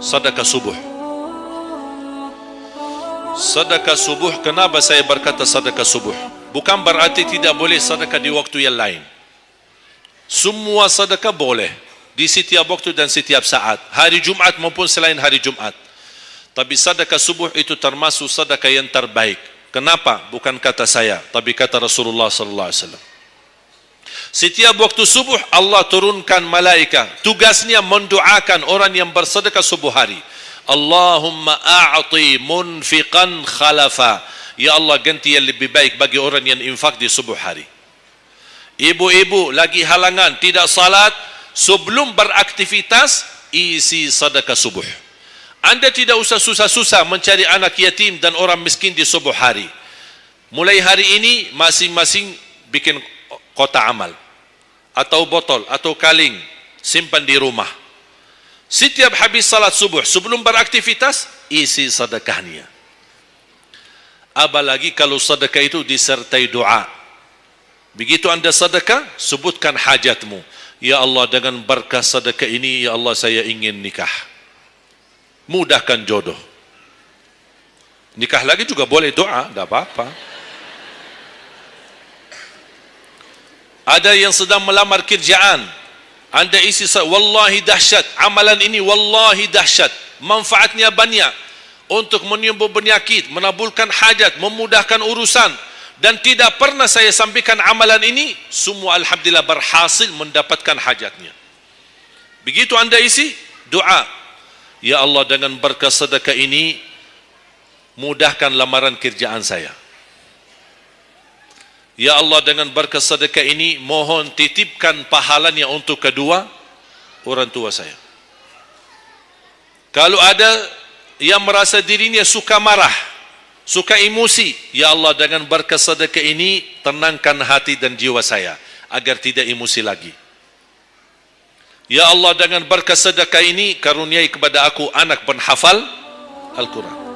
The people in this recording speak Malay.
sedekah subuh. Sedekah subuh, kenapa saya berkata sedekah subuh? Bukan berarti tidak boleh sedekah di waktu yang lain. Semua sedekah boleh di setiap waktu dan setiap saat. Hari Jumat maupun selain hari Jumat. Tapi sedekah subuh itu termasuk sedekah yang terbaik. Kenapa? Bukan kata saya, tapi kata Rasulullah sallallahu alaihi wasallam. Setiap waktu subuh Allah turunkan malaikat. Tugasnya mendoakan orang yang bersedekah subuh hari. Allahumma a'ti munfiqan khalafa. Ya Allah ganti yang lebih baik bagi orang yang infak di subuh hari. Ibu-ibu lagi halangan tidak salat sebelum beraktivitas isi sedekah subuh. Anda tidak usah susah-susah mencari anak yatim dan orang miskin di subuh hari. Mulai hari ini masing-masing bikin kota amal atau botol atau kaling simpan di rumah. Setiap habis salat subuh sebelum beraktivitas isi sedekahnya. Apalagi kalau sedekah itu disertai doa. Begitu anda sedekah, sebutkan hajatmu. Ya Allah dengan berkah sedekah ini, Ya Allah saya ingin nikah mudahkan jodoh. Nikah lagi juga boleh doa, tidak apa-apa. Ada yang sedang melamar kerjaan, anda isi wallahi dahsyat, amalan ini wallahi dahsyat, manfaatnya banyak untuk menyembuh penyakit, menabulkan hajat, memudahkan urusan dan tidak pernah saya sampaikan amalan ini semua alhamdulillah berhasil mendapatkan hajatnya. Begitu anda isi doa Ya Allah dengan berkah sedekah ini mudahkan lamaran kerjaan saya. Ya Allah dengan berkah sedekah ini mohon titipkan pahalanya untuk kedua orang tua saya. Kalau ada yang merasa dirinya suka marah, suka emosi, ya Allah dengan berkah sedekah ini tenangkan hati dan jiwa saya agar tidak emosi lagi. Ya Allah dengan berkat sedekah ini karuniai kepada aku anak penghafal Al-Quran.